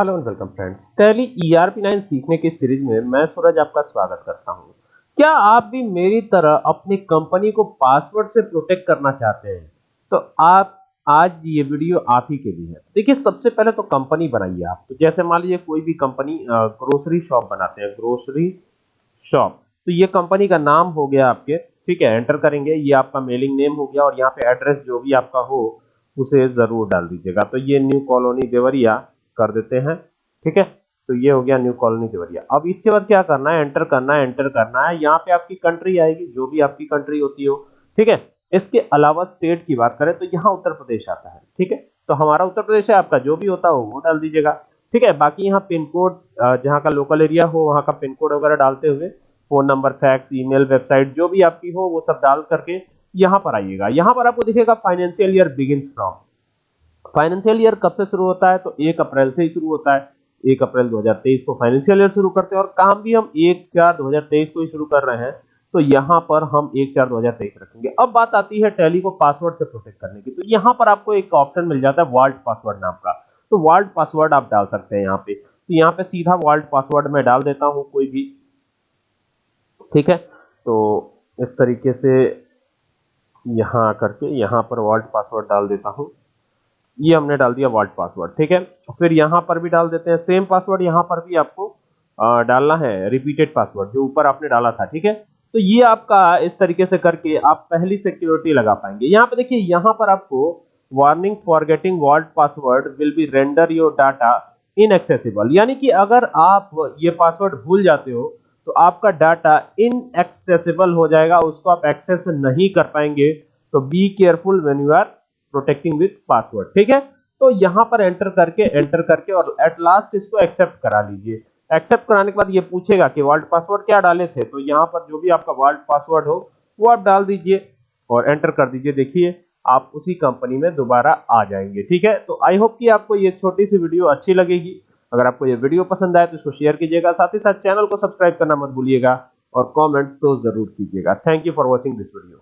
Hello and welcome friends. Tally ERP9 सीखने की series में मैं सूरज आपका स्वागत करता हूँ। क्या आप भी मेरी तरह अपनी कंपनी को पासवर्ड से प्रोटेक्ट करना चाहते हैं? तो आप, आज ये वीडियो आप ही के लिए है। देखिए, सबसे पहले तो कंपनी बनाइए आप। तो जैसे मान लीजिए कोई भी कंपनी ग्रोसरी शॉप बनाते हैं ग्रोसरी शॉप तो ये कंपनी का नाम हो गया आपके। ठीक है एंटर करेंगे। ये आपका मेलिंग नेम हो गया और यहाँ पे एड्रेस जो भी आपका हो, उसे ज़रूर डाल दीजिएगा। तो ये न्यू कॉलोनी देवरिया कर देते हैं। ठीक है? तो ये हो गया न्यू कॉलोनी देवरिया। अब इसके बाद क्या करना है? एंटर करना है एंटर करना है। यहाँ पे आपकी कंट्री आएगी, जो भी आपकी कंट्री होती हो। ठीक है? इसके अलावा स्टेट की बात करें तो यहाँ उत्तर प्रदेश आता है। ठीक है? तो हमारा उत्तर प्रदेश है, आपका जो भी होता हो, वो डाल दीजिएगा। ठीक है? बाकी यहाँ पिन कोड जहाँ का लोकल एरिया हो, वहाँ का पिन कोड वगैरह डालते हुए phone number fax email website जो भी आपकी हो, वो सब डाल करके यहाँ पर आइएगा। यहाँ पर आपको दिखेगा financial year begin from financial year कब से शुरू होता है? तो एक अप्रैल से ही शुरू होता है। एक अप्रैल 2023 को फाइनेंशियल ईयर शुरू करते हैं और काम भी हम एक चार 2023 को ही शुरू कर रहे हैं। तो यहाँ पर हम एक चार 2023 रखेंगे। अब बात आती है टैली को पासवर्ड से प्रोटेक्ट करने की। तो यहाँ पर आपको एक ऑप्शन मिल जाता है वर्ल्ड पासवर्ड नाम का। तो वर्ल्ड पासवर्ड आप डाल सकते हैं यहाँ पे। तो यहाँ पे सीधा वर्ल्ड पासवर्ड में डाल देता हूँ कोई भी। ठीक है? तो इस तरीके से यहाँ आकर के यहाँ पर वर्ल्ड पासवर्ड डाल देता हूँ। ये हमने डाल दिया वर्ल्ड पासवर्ड ठीक है? फिर यहाँ पर भी डाल देते हैं सेम पासवर्ड यहाँ पर भी आपको आ, डालना है रिपीटेड पासवर्ड जो ऊपर आपने डाला था ठीक है? तो ये आपका इस तरीके से करके आप पहली सिक्योरिटी लगा पाएँगे। यहाँ पे देखिए यहाँ पर आपको warning forgetting world password will be render your data inaccessible यानी कि अगर आप ये पासवर्ड भूल जाते हो तो आपका डाटा इनएक्सेसिबल हो जाएगा उसको आप एक्सेस नहीं कर पाएँगे। तो be careful when you are protecting with password ठीक है? तो यहाँ पर एंटर करके एंटर करके और एट लास्ट इसको एक्सेप्ट करा लीजिए। एक्सेप्ट कराने के बाद ये पूछेगा कि वर्ल्ड पासवर्ड क्या डाले थे? तो यहाँ पर जो भी आपका वर्ल्ड पासवर्ड हो, वो आप डाल दीजिए और एंटर कर दीजिए। देखिए, आप उसी कंपनी में दोबारा आ जाएँगे, ठीक है? तो आई होप कि आपको ये छोटी सी वीडियो अच्छी लगेगी। अगर आपको ये वीडियो पसंद आए तो इसको शेयर कीजिएगा। साथ ही साथ चैनल को सब्सक्राइब करना मत भूलिएगा और कमेंट तो ज़रूर कीजिएगा। Thank you for watching this video